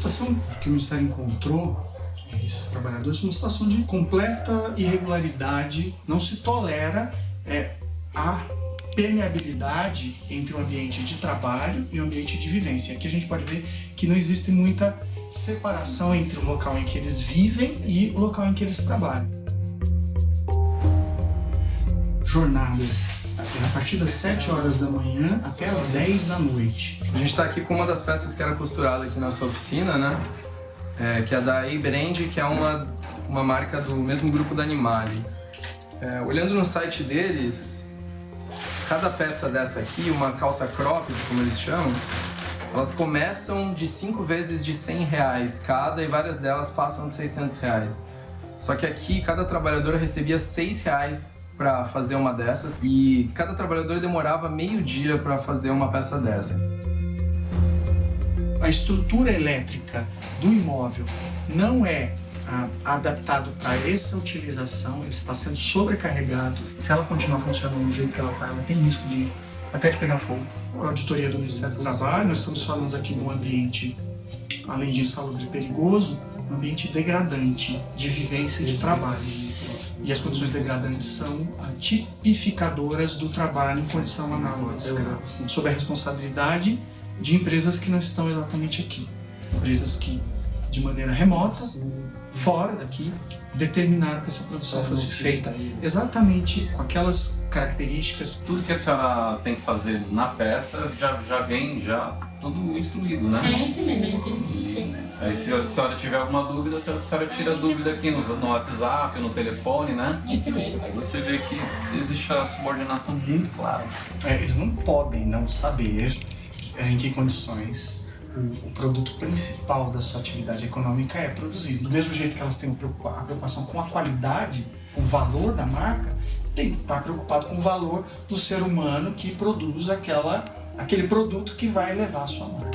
situação que o Ministério encontrou esses trabalhadores uma situação de completa irregularidade, não se tolera é, a permeabilidade entre o ambiente de trabalho e o ambiente de vivência. Aqui a gente pode ver que não existe muita separação entre o local em que eles vivem e o local em que eles trabalham. Jornadas a partir das 7 horas da manhã até as 10 da noite. A gente está aqui com uma das peças que era costurada aqui na nossa oficina, né? É, que é da A-Brand, que é uma, uma marca do mesmo grupo da Animale. É, olhando no site deles, cada peça dessa aqui, uma calça cropped, como eles chamam, elas começam de 5 vezes de 100 reais cada e várias delas passam de 600 reais. Só que aqui, cada trabalhador recebia 6 reais para fazer uma dessas e cada trabalhador demorava meio dia para fazer uma peça dessa. A estrutura elétrica do imóvel não é ah, adaptado para essa utilização, ele está sendo sobrecarregado. Se ela continuar funcionando do jeito que ela está, ela tem risco de até de pegar fogo. A auditoria do Ministério do Trabalho, nós estamos falando aqui de um ambiente, além de insalubre e perigoso, um ambiente degradante de vivência e de trabalho e as condições degradantes são tipificadoras do trabalho em condição análoga. sob a responsabilidade de empresas que não estão exatamente aqui. Empresas que, de maneira remota, fora daqui, determinaram que essa produção fosse feita exatamente com aquelas características. Tudo que a senhora tem que fazer na peça já, já vem já tudo instruído, né? É, isso mesmo. Aí se a senhora tiver alguma dúvida, a senhora tira a dúvida aqui no, no WhatsApp, no telefone, né? Isso mesmo. Aí você vê que existe a subordinação muito clara. É, eles não podem não saber em que condições o produto principal da sua atividade econômica é produzido. Do mesmo jeito que elas têm a preocupação com a qualidade, com o valor da marca, tem que estar preocupado com o valor do ser humano que produz aquela, aquele produto que vai levar a sua marca.